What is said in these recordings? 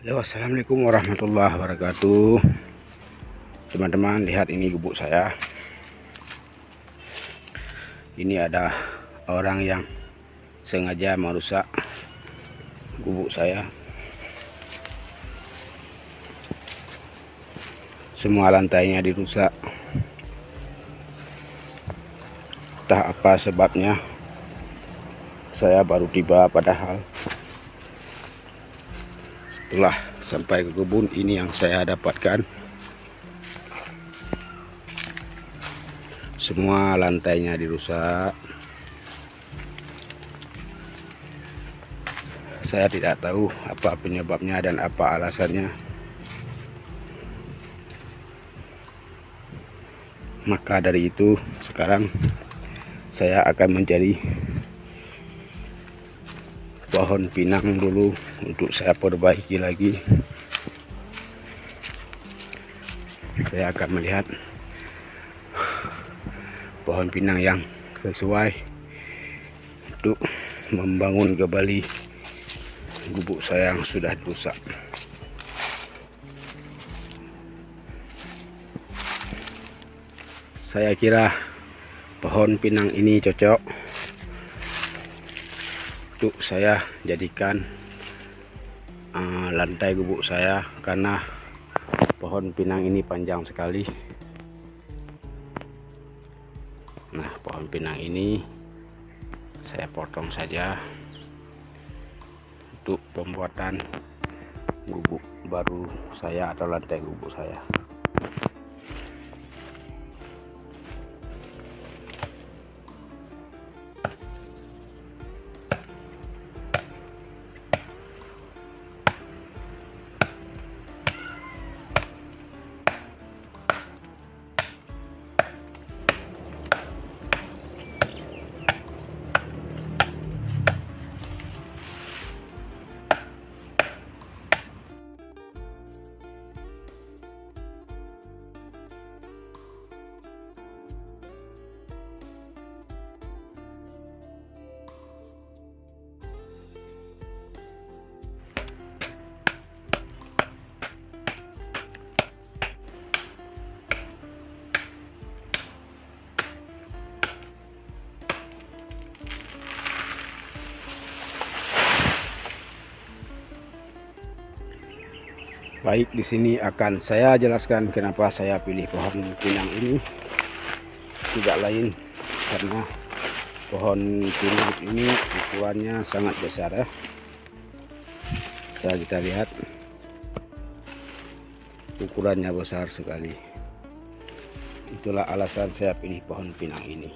Halo assalamualaikum warahmatullahi wabarakatuh. Teman-teman lihat ini gubuk saya. Ini ada orang yang sengaja merusak gubuk saya. Semua lantainya dirusak. Entah apa sebabnya saya baru tiba padahal setelah sampai ke kebun ini yang saya dapatkan. Semua lantainya dirusak. Saya tidak tahu apa penyebabnya dan apa alasannya. Maka dari itu sekarang saya akan menjadi pohon pinang dulu untuk saya perbaiki lagi. Saya akan melihat pohon pinang yang sesuai untuk membangun kembali gubuk saya yang sudah rusak. Saya kira pohon pinang ini cocok untuk saya jadikan uh, lantai gubuk saya karena pohon pinang ini panjang sekali. Nah pohon pinang ini saya potong saja untuk pembuatan gubuk baru saya atau lantai gubuk saya Baik, di sini akan saya jelaskan kenapa saya pilih pohon pinang ini. Tidak lain karena pohon pinang ini ukurannya sangat besar ya. Bisa kita lihat ukurannya besar sekali. Itulah alasan saya pilih pohon pinang ini.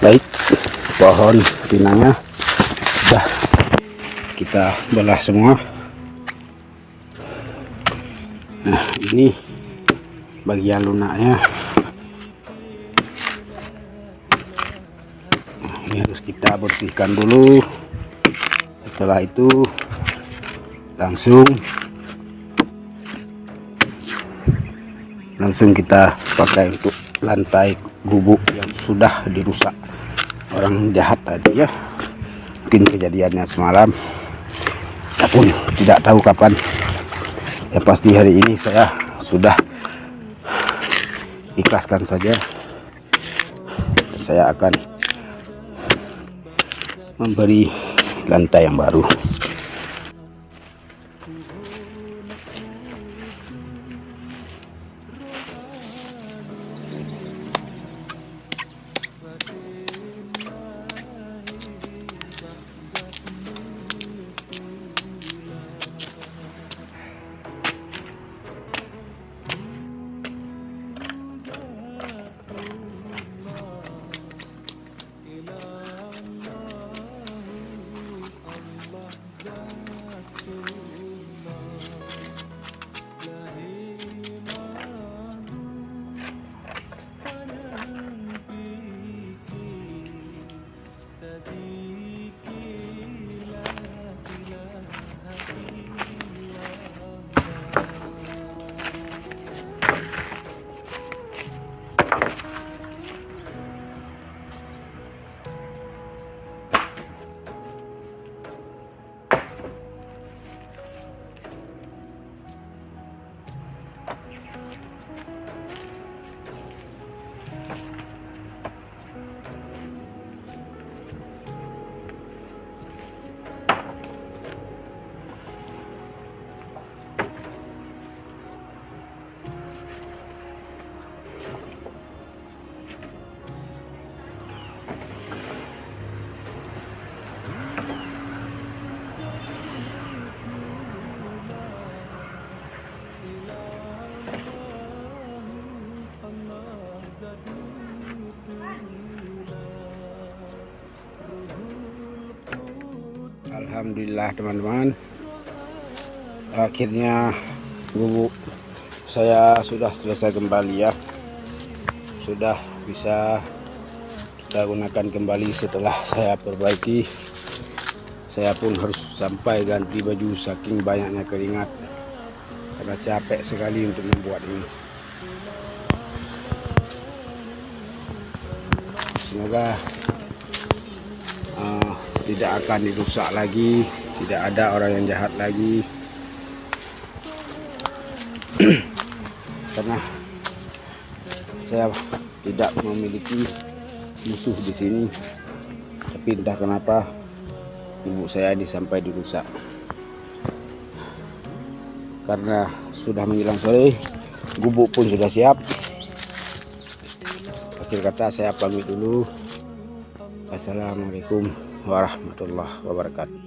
Baik pohon pinangnya sudah kita belah semua. Nah ini bagian lunaknya. Nah, ini harus kita bersihkan dulu. Setelah itu langsung langsung kita pakai untuk lantai gubuk yang sudah dirusak orang jahat tadi ya. Mungkin kejadiannya semalam. Pun tidak tahu kapan. Ya pasti hari ini saya sudah ikhlaskan saja. Saya akan memberi lantai yang baru Alhamdulillah teman-teman. Akhirnya gubuk saya sudah selesai kembali ya. Sudah bisa kita gunakan kembali setelah saya perbaiki. Saya pun harus sampai ganti baju saking banyaknya keringat. Karena capek sekali untuk membuat ini. Semoga uh, tidak akan dirusak lagi tidak ada orang yang jahat lagi. Karena saya tidak memiliki musuh di sini. Tapi entah kenapa ibu saya ini sampai dirusak. Karena sudah menjelang sore gubuk pun sudah siap. Akhir kata saya pamit dulu. Assalamualaikum warahmatullahi wabarakatuh